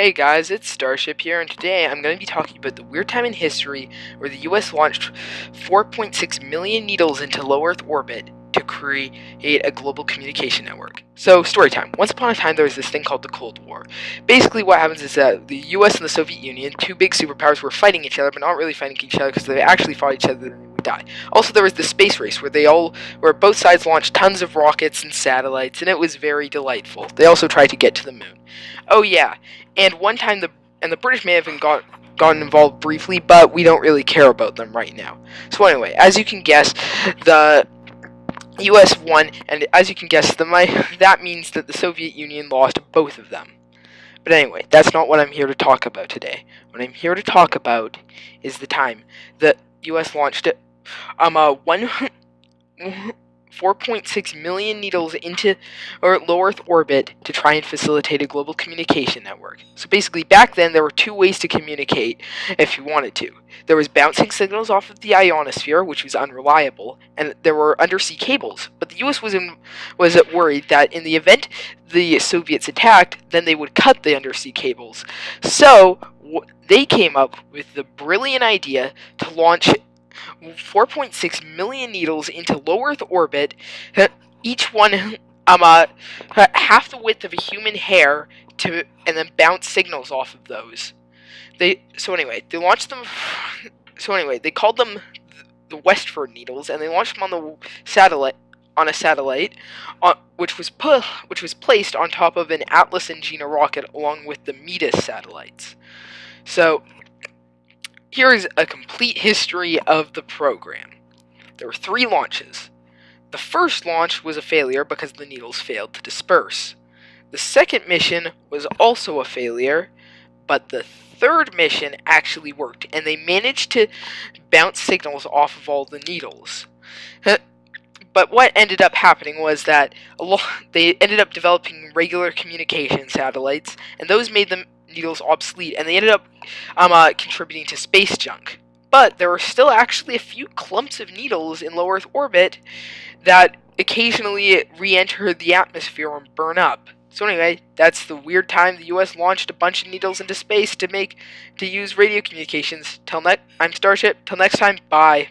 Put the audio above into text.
Hey guys, it's Starship here, and today I'm going to be talking about the weird time in history where the US launched 4.6 million needles into low Earth orbit to create a global communication network. So, story time. Once upon a time, there was this thing called the Cold War. Basically, what happens is that the US and the Soviet Union, two big superpowers, were fighting each other, but not really fighting each other because they actually fought each other die. Also, there was the space race where they all, where both sides launched tons of rockets and satellites, and it was very delightful. They also tried to get to the moon. Oh yeah, and one time the and the British may have been got gotten involved briefly, but we don't really care about them right now. So anyway, as you can guess, the U.S. won, and as you can guess, the my that means that the Soviet Union lost both of them. But anyway, that's not what I'm here to talk about today. What I'm here to talk about is the time that U.S. launched it um, uh, one 4.6 million needles into or low Earth orbit to try and facilitate a global communication network. So basically, back then there were two ways to communicate if you wanted to. There was bouncing signals off of the ionosphere, which was unreliable, and there were undersea cables. But the U.S. was in, was worried that in the event the Soviets attacked, then they would cut the undersea cables. So they came up with the brilliant idea to launch 4.6 million needles into low Earth orbit, each one um, uh, half the width of a human hair, to and then bounce signals off of those. They so anyway they launched them. So anyway they called them the West Ford needles, and they launched them on the satellite on a satellite, uh, which was pu- which was placed on top of an Atlas Agena rocket along with the MIDAS satellites. So here is a complete history of the program. There were three launches. The first launch was a failure because the needles failed to disperse. The second mission was also a failure, but the third mission actually worked, and they managed to bounce signals off of all the needles. But what ended up happening was that they ended up developing regular communication satellites, and those made them needles obsolete, and they ended up um, uh, contributing to space junk. But there were still actually a few clumps of needles in low Earth orbit that occasionally re-enter the atmosphere and burn up. So anyway, that's the weird time the U.S. launched a bunch of needles into space to make to use radio communications. Till next, I'm Starship. Till next time, bye.